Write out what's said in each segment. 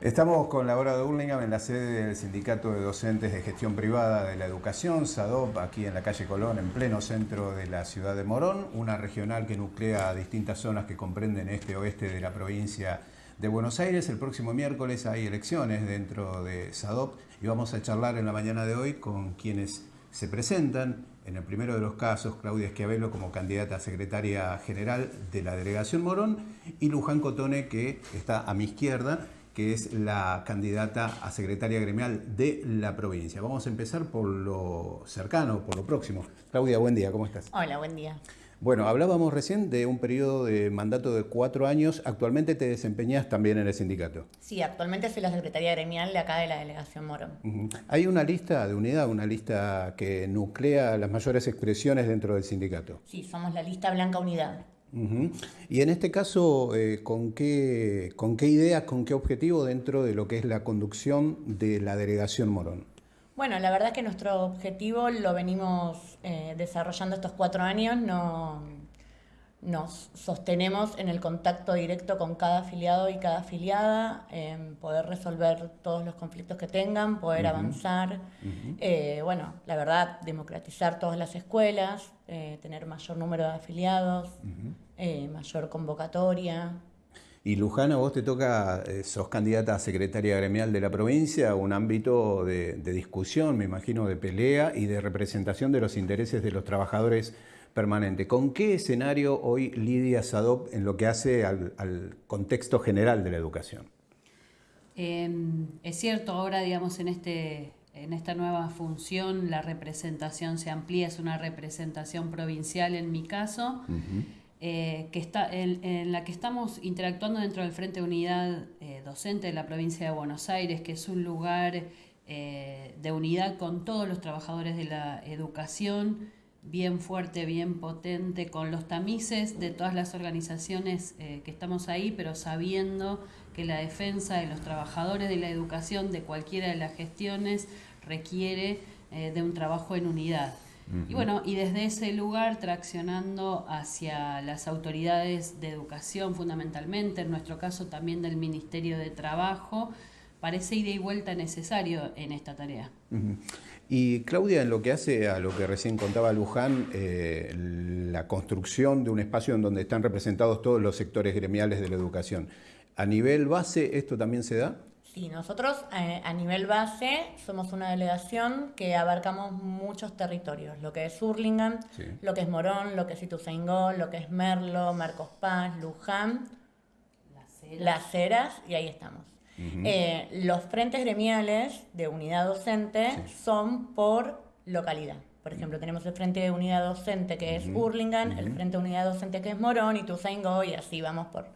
Estamos con Laura de Burlingame en la sede del Sindicato de Docentes de Gestión Privada de la Educación, SADOP, aquí en la calle Colón, en pleno centro de la ciudad de Morón, una regional que nuclea distintas zonas que comprenden este oeste de la provincia de Buenos Aires. El próximo miércoles hay elecciones dentro de SADOP y vamos a charlar en la mañana de hoy con quienes se presentan. En el primero de los casos, Claudia Esquiavelo como candidata a secretaria general de la delegación Morón y Luján Cotone que está a mi izquierda que es la candidata a secretaria gremial de la provincia. Vamos a empezar por lo cercano, por lo próximo. Claudia, buen día, ¿cómo estás? Hola, buen día. Bueno, hablábamos recién de un periodo de mandato de cuatro años. Actualmente te desempeñas también en el sindicato. Sí, actualmente soy la secretaria gremial de acá de la delegación Morón. Hay una lista de unidad, una lista que nuclea las mayores expresiones dentro del sindicato. Sí, somos la lista Blanca Unidad. Y en este caso, eh, ¿con, qué, ¿con qué ideas, con qué objetivo dentro de lo que es la conducción de la delegación Morón? Bueno, la verdad es que nuestro objetivo lo venimos eh, desarrollando estos cuatro años, no, nos sostenemos en el contacto directo con cada afiliado y cada afiliada, en poder resolver todos los conflictos que tengan, poder avanzar, eh, bueno, la verdad, democratizar todas las escuelas, eh, tener mayor número de afiliados, eh, mayor convocatoria. Y Luján, a vos te toca, sos candidata a secretaria gremial de la provincia, un ámbito de discusión, me imagino, de pelea y de representación de los intereses de los trabajadores permanente. ¿Con qué escenario hoy lidia SADOP en lo que hace al, contexto general de la educación? Em, es cierto, ahora digamos en, este, en esta nueva función la representación se amplía, es una representación provincial en mi caso, eh, que está, en, la que estamos interactuando dentro del Frente de Unidad eh, Docente de la provincia de Buenos Aires, que es un lugar eh, de unidad con todos los trabajadores de la educación, bien fuerte, bien potente, con los tamices de todas las organizaciones que estamos ahí, pero sabiendo que la defensa de los trabajadores de la educación de cualquiera de las gestiones requiere de un trabajo en unidad. Y bueno, y desde ese lugar traccionando hacia las autoridades de educación fundamentalmente, en nuestro caso también del Ministerio de Trabajo, parece ida y vuelta necesario en esta tarea. Y Claudia, en lo que hace a lo que recién contaba Luján, eh, la construcción de un espacio en donde están representados todos los sectores gremiales de la educación, ¿a nivel base esto también se da? Sí, nosotros eh, a nivel base somos una delegación que abarcamos muchos territorios, lo que es Hurlingham, lo que es Morón, lo que es Ituzaingó, lo que es Merlo, Marcos Paz, Luján, Las Heras, y ahí estamos. Eh, los frentes gremiales de unidad docente son por localidad. Por ejemplo, tenemos el frente de unidad docente que es uh el frente de unidad docente que es Morón y Tuzaingó, y así vamos por,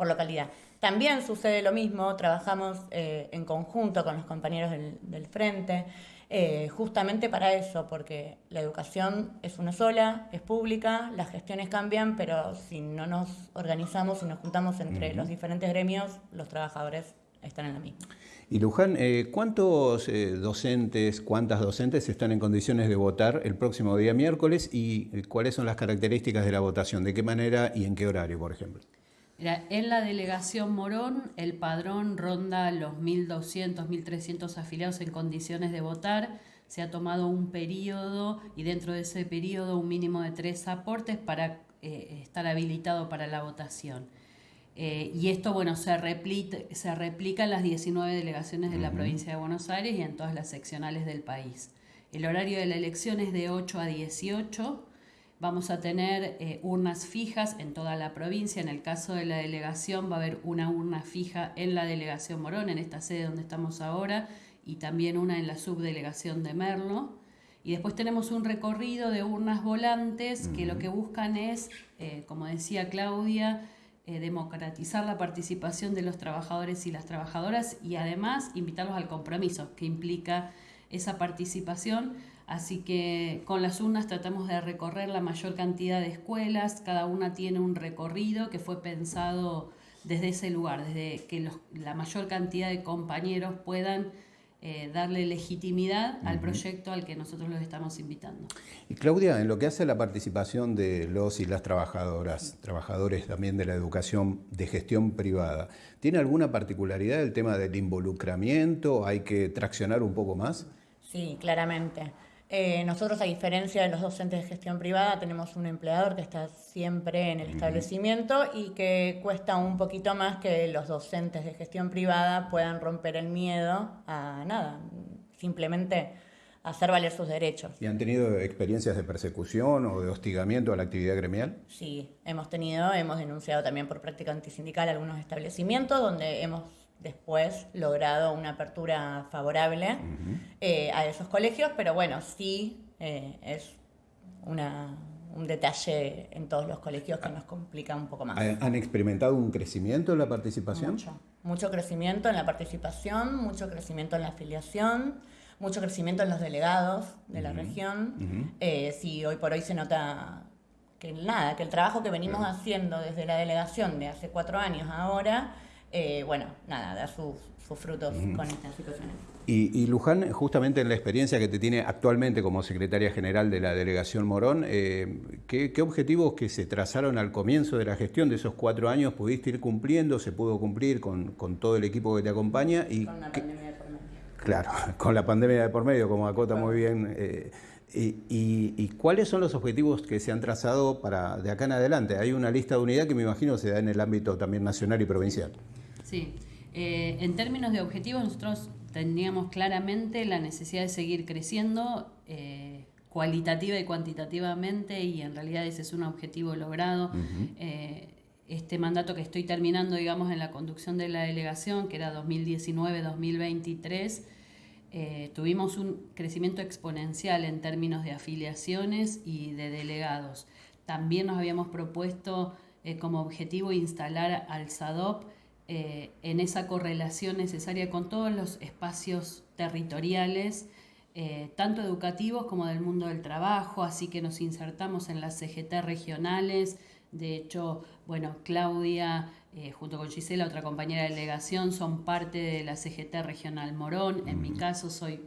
por localidad. También sucede lo mismo, trabajamos eh, en conjunto con los compañeros del, frente, eh, justamente para eso, porque la educación es una sola, es pública, las gestiones cambian, pero si no nos organizamos y nos juntamos entre los diferentes gremios, los trabajadores están en la misma. Y Luján, eh, ¿cuántos eh, docentes, cuántas docentes están en condiciones de votar el próximo día miércoles y cuáles son las características de la votación? ¿De qué manera y en qué horario, por ejemplo? En la delegación Morón, el padrón ronda los 1.200, 1.300 afiliados en condiciones de votar. Se ha tomado un periodo y dentro de ese periodo un mínimo de tres aportes para estar habilitado para la votación. Eh, y esto, bueno, se replica, se replica en las 19 delegaciones de la provincia de Buenos Aires y en todas las seccionales del país. El horario de la elección es de 8 a 18. Vamos a tener eh, urnas fijas en toda la provincia. En el caso de la delegación va a haber una urna fija en la delegación Morón, en esta sede donde estamos ahora, y también una en la subdelegación de Merlo. Y después tenemos un recorrido de urnas volantes que lo que buscan es, eh, como decía Claudia, eh, democratizar la participación de los trabajadores y las trabajadoras y además invitarlos al compromiso que implica esa participación. Así que con las urnas tratamos de recorrer la mayor cantidad de escuelas, cada una tiene un recorrido que fue pensado desde ese lugar, desde que la mayor cantidad de compañeros puedan eh, darle legitimidad al proyecto al que nosotros los estamos invitando. Y Claudia, en lo que hace la participación de los y las trabajadoras, trabajadores también de la educación de gestión privada, ¿tiene alguna particularidad el tema del involucramiento? ¿Hay que traccionar un poco más? Sí, claramente. Eh, nosotros, a diferencia de los docentes de gestión privada, tenemos un empleador que está siempre en el establecimiento y que cuesta un poquito más que los docentes de gestión privada puedan romper el miedo a nada, simplemente hacer valer sus derechos. ¿Y han tenido experiencias de persecución o de hostigamiento a la actividad gremial? Sí, hemos tenido, hemos denunciado también por práctica antisindical algunos establecimientos donde hemos después logrado una apertura favorable eh, a esos colegios, pero bueno, sí eh, es una, un detalle en todos los colegios que nos complica un poco más. ¿Han experimentado un crecimiento en la participación? Mucho, mucho crecimiento en la participación, mucho crecimiento en la afiliación, mucho crecimiento en los delegados de la región. Eh, sí, hoy por hoy se nota que nada, que el trabajo que venimos haciendo desde la delegación de hace cuatro años ahora eh, bueno, nada, dar sus, frutos con estas situaciones. Y, Luján, justamente en la experiencia que te tiene actualmente como secretaria general de la delegación Morón, eh, ¿qué, objetivos que se trazaron al comienzo de la gestión de esos cuatro años pudiste ir cumpliendo? ¿Se pudo cumplir con, todo el equipo que te acompaña? Y con la pandemia de por medio. Claro, con la pandemia de por medio, como acota muy bien. Eh, y, cuáles son los objetivos que se han trazado para de acá en adelante? Hay una lista de unidad que me imagino se da en el ámbito también nacional y provincial. Sí, eh, en términos de objetivos nosotros teníamos claramente la necesidad de seguir creciendo eh, cualitativa y cuantitativamente y en realidad ese es un objetivo logrado. Eh, este mandato que estoy terminando, digamos, en la conducción de la delegación, que era 2019-2023, tuvimos un crecimiento exponencial en términos de afiliaciones y de delegados. También nos habíamos propuesto como objetivo instalar al SADOP eh, en esa correlación necesaria con todos los espacios territoriales, eh, tanto educativos como del mundo del trabajo, así que nos insertamos en las CGT regionales. De hecho, bueno, Claudia, eh, junto con Gisela, otra compañera de delegación, son parte de la CGT regional Morón. En mi caso, soy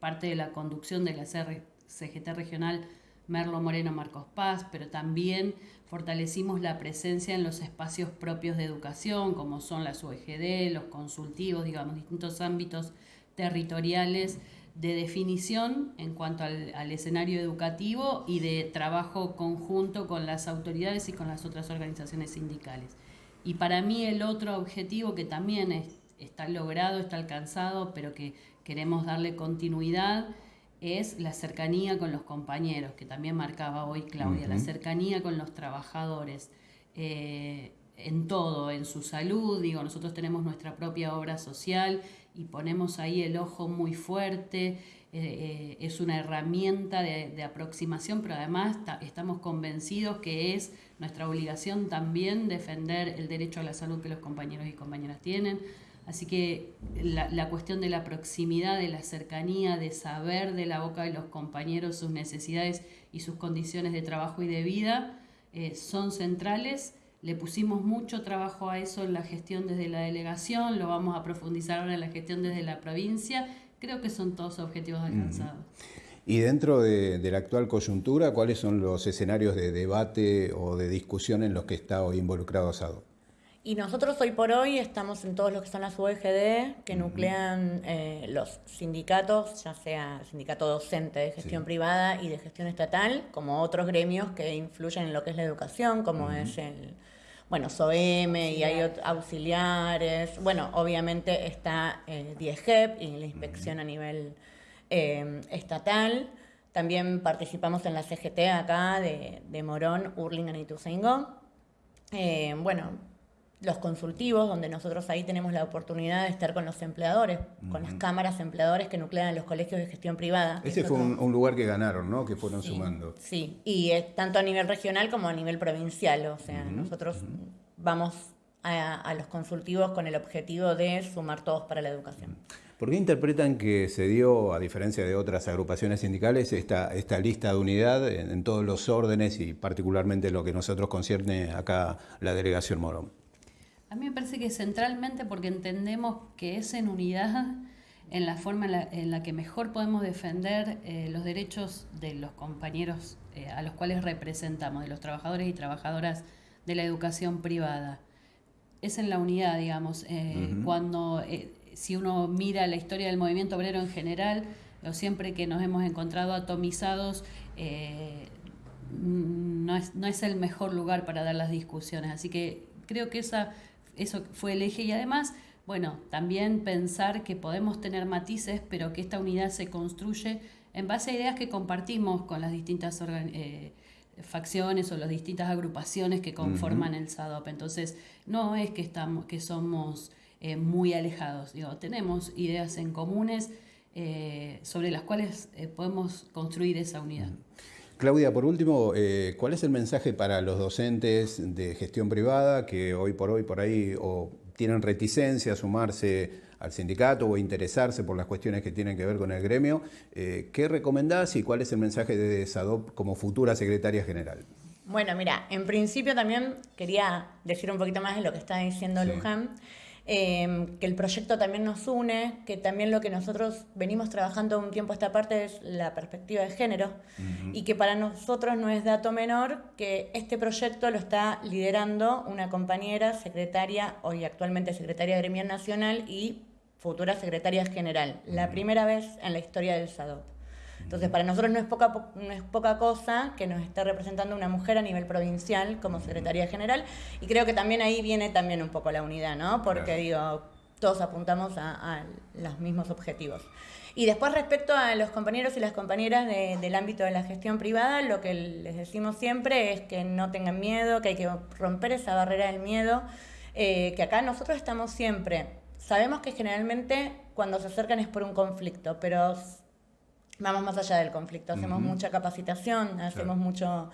parte de la conducción de la CGT regional Merlo Moreno Marcos Paz, pero también fortalecimos la presencia en los espacios propios de educación, como son las UEGD, los consultivos, digamos, distintos ámbitos territoriales de definición en cuanto al, escenario educativo y de trabajo conjunto con las autoridades y con las otras organizaciones sindicales. Y para mí el otro objetivo que también está logrado, está alcanzado, pero que queremos darle continuidad, es la cercanía con los compañeros, que también marcaba hoy Claudia, la cercanía con los trabajadores. Eh, en todo, en su salud, digo, nosotros tenemos nuestra propia obra social y ponemos ahí el ojo muy fuerte, eh, eh, es una herramienta de, aproximación, pero además estamos convencidos que es nuestra obligación también defender el derecho a la salud que los compañeros y compañeras tienen. Así que la, cuestión de la proximidad, de la cercanía, de saber de la boca de los compañeros sus necesidades y sus condiciones de trabajo y de vida eh, son centrales. Le pusimos mucho trabajo a eso en la gestión desde la delegación, lo vamos a profundizar ahora en la gestión desde la provincia. Creo que son todos objetivos alcanzados. Y dentro de, la actual coyuntura, ¿cuáles son los escenarios de debate o de discusión en los que está hoy involucrado Asado? Y nosotros hoy por hoy estamos en todos los que son las UEGD, que nuclean eh, los sindicatos, ya sea sindicato docente de gestión privada y de gestión estatal, como otros gremios que influyen en lo que es la educación, como es el, bueno, SOEM y hay auxiliares. Bueno, obviamente está eh, DIEGEP y la inspección a nivel eh, estatal. También participamos en la CGT acá de, de Morón, Urlingan y Ituzaingó. Eh, bueno, los consultivos, donde nosotros ahí tenemos la oportunidad de estar con los empleadores, con las cámaras empleadores que nuclean los colegios de gestión privada. Ese fue un, lugar que ganaron, ¿no? Que fueron sumando. Sí, y es tanto a nivel regional como a nivel provincial. O sea, nosotros vamos a, los consultivos con el objetivo de sumar todos para la educación. ¿Por qué interpretan que se dio, a diferencia de otras agrupaciones sindicales, esta, esta lista de unidad en, en todos los órdenes y particularmente lo que nosotros concierne acá la delegación Morón? A mí me parece que centralmente porque entendemos que es en unidad en la forma en la, que mejor podemos defender eh, los derechos de los compañeros eh, a los cuales representamos, de los trabajadores y trabajadoras de la educación privada. Es en la unidad, digamos, eh, cuando si uno mira la historia del movimiento obrero en general, o siempre que nos hemos encontrado atomizados, no, es, no es el mejor lugar para dar las discusiones. Así que creo que esa, eso fue el eje y además bueno, también pensar que podemos tener matices, pero que esta unidad se construye en base a ideas que compartimos con las distintas eh, facciones o las distintas agrupaciones que conforman el SADOP. Entonces, no es que, estamos, que somos eh, muy alejados, digo, tenemos ideas en comunes eh, sobre las cuales podemos construir esa unidad. Claudia, por último, ¿cuál es el mensaje para los docentes de gestión privada que hoy por hoy por ahí o tienen reticencia a sumarse al sindicato o interesarse por las cuestiones que tienen que ver con el gremio. Eh, ¿Qué recomendás y cuál es el mensaje de SADOP como futura secretaria general? Bueno, mira, en principio también quería decir un poquito más de lo que está diciendo Luján. Em, que el proyecto también nos une, que también lo que nosotros venimos trabajando un tiempo a esta parte es la perspectiva de género y que para nosotros no es dato menor que este proyecto lo está liderando una compañera secretaria, hoy actualmente secretaria gremial nacional y futura secretaria general, la primera vez en la historia del SADOP. Entonces, para nosotros no es, poca, no es poca cosa que nos esté representando una mujer a nivel provincial como secretaria general y creo que también ahí viene también un poco la unidad, ¿no? Porque digo, todos apuntamos a, los mismos objetivos. Y después respecto a los compañeros y las compañeras del ámbito de la gestión privada, lo que les decimos siempre es que no tengan miedo, que hay que romper esa barrera del miedo, eh, que acá nosotros estamos siempre. Sabemos que generalmente cuando se acercan es por un conflicto, pero vamos más allá del conflicto, hacemos mucha capacitación, hacemos mucho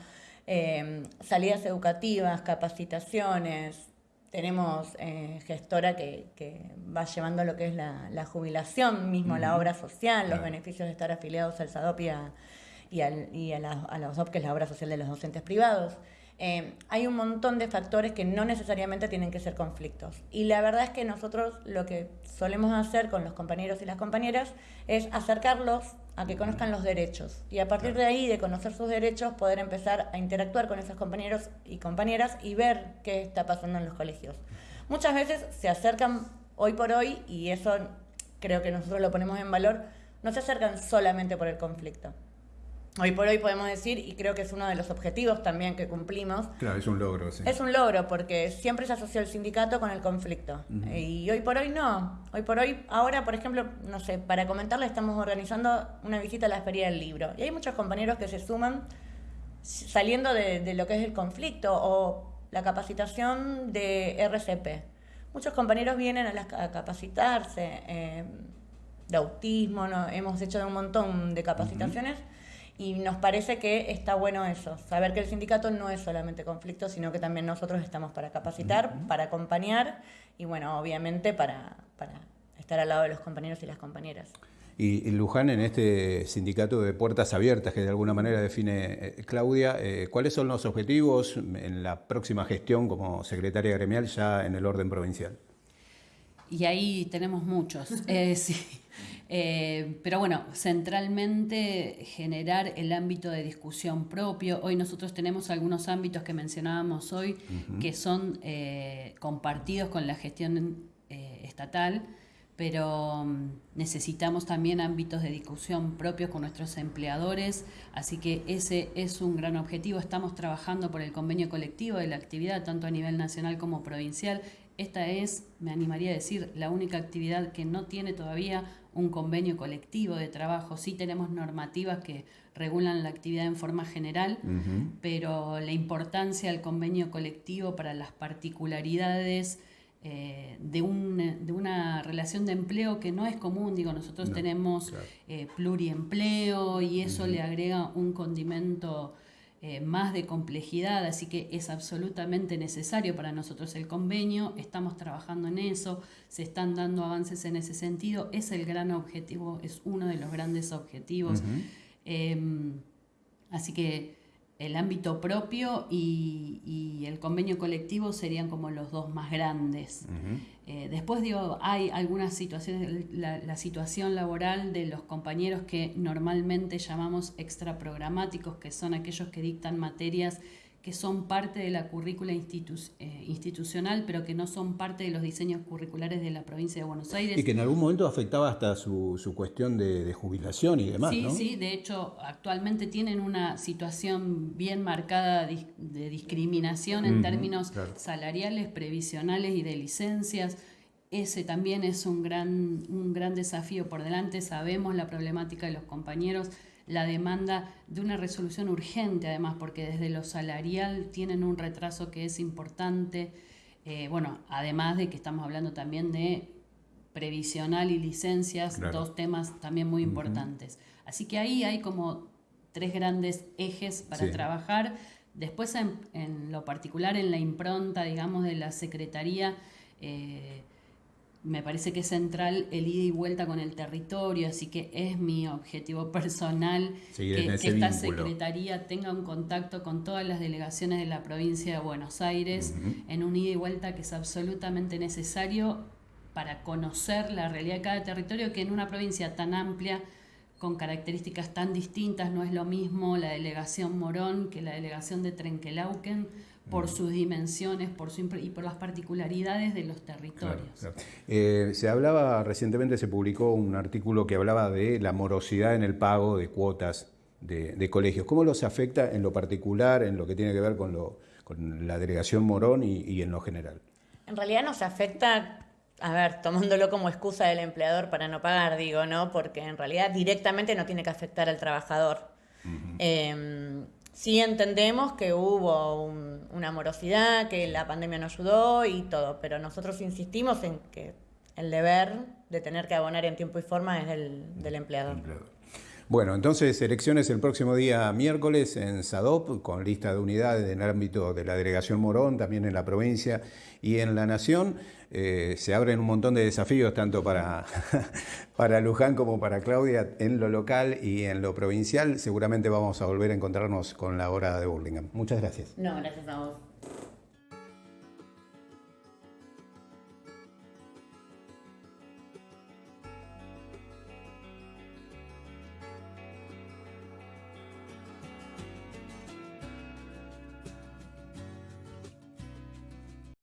eh, salidas educativas, capacitaciones, tenemos eh, gestora que, va llevando lo que es la, jubilación, mismo la obra social, los beneficios de estar afiliados al SADOP y a, y, a, la, a la OSOP, que es la obra social de los docentes privados. Eh, hay un montón de factores que no necesariamente tienen que ser conflictos. Y la verdad es que nosotros lo que solemos hacer con los compañeros y las compañeras es acercarlos a que conozcan los derechos y a partir de ahí, de conocer sus derechos, poder empezar a interactuar con esos compañeros y compañeras y ver qué está pasando en los colegios. Muchas veces se acercan hoy por hoy, y eso creo que nosotros lo ponemos en valor, no se acercan solamente por el conflicto hoy por hoy podemos decir, y creo que es uno de los objetivos también que cumplimos. Claro, es un logro, sí. Es un logro porque siempre se asoció el sindicato con el conflicto. Y hoy por hoy no. Hoy por hoy, ahora, por ejemplo, no sé, para comentarle, estamos organizando una visita a la Feria del Libro. Y hay muchos compañeros que se suman saliendo de, lo que es el conflicto o la capacitación de RCP. Muchos compañeros vienen a, capacitarse eh, de autismo, ¿no? hemos hecho un montón de capacitaciones. Y nos parece que está bueno eso, saber que el sindicato no es solamente conflicto, sino que también nosotros estamos para capacitar, para acompañar y, bueno, obviamente para, para estar al lado de los compañeros y las compañeras. Y, Luján, en este sindicato de puertas abiertas que de alguna manera define eh, Claudia, eh, ¿cuáles son los objetivos en la próxima gestión como secretaria gremial ya en el orden provincial? Y ahí tenemos muchos. Eh, sí. Eh, pero bueno, centralmente generar el ámbito de discusión propio. Hoy nosotros tenemos algunos ámbitos que mencionábamos hoy que son eh, compartidos con la gestión eh, estatal, pero mm, necesitamos también ámbitos de discusión propios con nuestros empleadores, así que ese es un gran objetivo. Estamos trabajando por el convenio colectivo de la actividad, tanto a nivel nacional como provincial. Esta es, me animaría a decir, la única actividad que no tiene todavía un convenio colectivo de trabajo. Sí tenemos normativas que regulan la actividad en forma general, pero la importancia del convenio colectivo para las particularidades eh, de, un, de, una relación de empleo que no es común. Digo, nosotros tenemos eh, pluriempleo y eso le agrega un condimento eh, más de complejidad, así que es absolutamente necesario para nosotros el convenio, estamos trabajando en eso, se están dando avances en ese sentido, es el gran objetivo, es uno de los grandes objetivos. Em, así que el ámbito propio y, y el convenio colectivo serían como los dos más grandes. Eh, después digo, hay algunas situaciones, la, situación laboral de los compañeros que normalmente llamamos extraprogramáticos, que son aquellos que dictan materias que son parte de la currícula eh, institucional, pero que no son parte de los diseños curriculares de la provincia de Buenos Aires. Y que en algún momento afectaba hasta su, su cuestión de, jubilación y demás. Sí, sí, de hecho actualmente tienen una situación bien marcada de discriminación en términos salariales, previsionales y de licencias. Ese también es un gran, un gran desafío por delante. Sabemos la problemática de los compañeros la demanda de una resolución urgente, además, porque desde lo salarial tienen un retraso que es importante. Eh, bueno, además de que estamos hablando también de previsional y licencias, dos temas también muy importantes. Así que ahí hay como tres grandes ejes para trabajar. Después, en, lo particular, en la impronta, digamos, de la Secretaría, eh, me parece que es central el ida y vuelta con el territorio, así que es mi objetivo personal que, esta Secretaría tenga un contacto con todas las delegaciones de la provincia de Buenos Aires en un ida y vuelta que es absolutamente necesario para conocer la realidad de cada territorio, que en una provincia tan amplia, con características tan distintas, no es lo mismo la delegación Morón que la delegación de Trenquelauquen por sus dimensiones por su, y por las particularidades de los territorios. Eh, se hablaba, recientemente se publicó un artículo que hablaba de la morosidad en el pago de cuotas de, colegios. ¿Cómo los afecta en lo particular, en lo que tiene que ver con, lo, con la delegación Morón y, y en lo general? En realidad nos afecta a ver, tomándolo como excusa del empleador para no pagar, digo, ¿no? Porque en realidad directamente no tiene que afectar al trabajador. Sí entendemos que hubo una morosidad, que la pandemia no ayudó y todo, pero nosotros insistimos en que el deber de tener que abonar en tiempo y forma es del, del empleador. Bueno, entonces elecciones el próximo día miércoles en SADOP, con lista de unidades en el ámbito de la delegación Morón, también en la provincia y en la nación. Eh, se abren un montón de desafíos tanto para, para Luján como para Claudia en lo local y en lo provincial. Seguramente vamos a volver a encontrarnos con la hora de Burlingame. Muchas gracias. No, gracias a vos.